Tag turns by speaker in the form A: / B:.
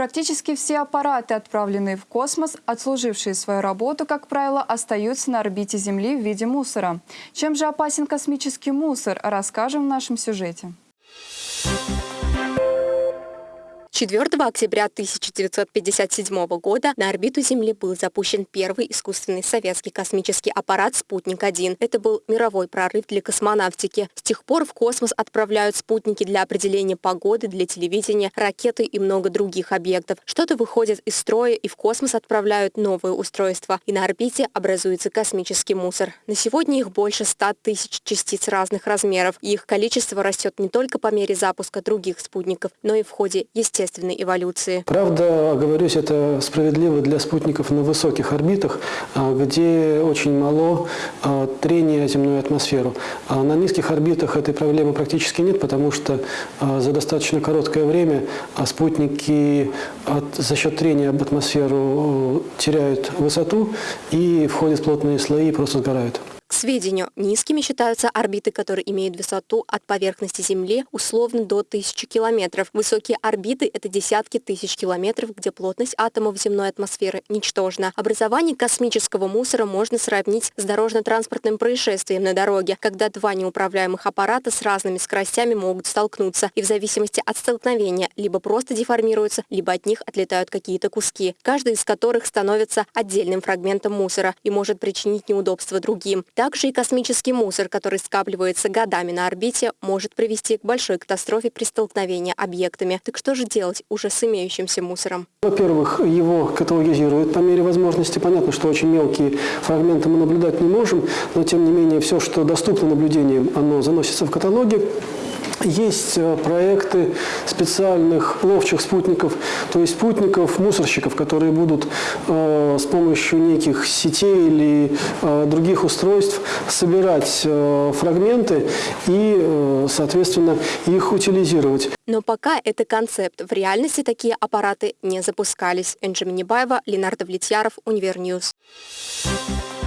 A: Практически все аппараты, отправленные в космос, отслужившие свою работу, как правило, остаются на орбите Земли в виде мусора. Чем же опасен космический мусор, расскажем в нашем сюжете.
B: 4 октября 1957 года на орбиту Земли был запущен первый искусственный советский космический аппарат «Спутник-1». Это был мировой прорыв для космонавтики. С тех пор в космос отправляют спутники для определения погоды, для телевидения, ракеты и много других объектов. Что-то выходит из строя, и в космос отправляют новые устройства. И на орбите образуется космический мусор. На сегодня их больше 100 тысяч частиц разных размеров, и их количество растет не только по мере запуска других спутников, но и в ходе естественного естественной эволюции.
C: Правда, оговорюсь, это справедливо для спутников на высоких орбитах, а, где очень мало а, трения о земную атмосферу. А на низких орбитах этой проблемы практически нет, потому что за достаточно короткое время спутники от, за счет трения об атмосферу теряют высоту и входят в плотные слои и просто сгорают.
B: Сведению, низкими считаются орбиты, которые имеют высоту от поверхности Земли условно до 1000 километров. Высокие орбиты – это десятки тысяч километров, где плотность атомов земной атмосферы ничтожна. Образование космического мусора можно сравнить с дорожно-транспортным происшествием на дороге, когда два неуправляемых аппарата с разными скоростями могут столкнуться, и в зависимости от столкновения либо просто деформируются, либо от них отлетают какие-то куски, каждый из которых становится отдельным фрагментом мусора и может причинить неудобства другим. Также и космический мусор, который скапливается годами на орбите, может привести к большой катастрофе при столкновении объектами. Так что же делать уже с имеющимся мусором?
C: Во-первых, его каталогизируют по мере возможности. Понятно, что очень мелкие фрагменты мы наблюдать не можем, но тем не менее все, что доступно наблюдениям, оно заносится в каталоги. Есть э, проекты специальных ловчих спутников, то есть спутников-мусорщиков, которые будут э, с помощью неких сетей или э, других устройств собирать э, фрагменты и, э, соответственно, их утилизировать.
B: Но пока это концепт. В реальности такие аппараты не запускались. Энже Минибаева, Ленар Давлетьяров, Univer News. Thank.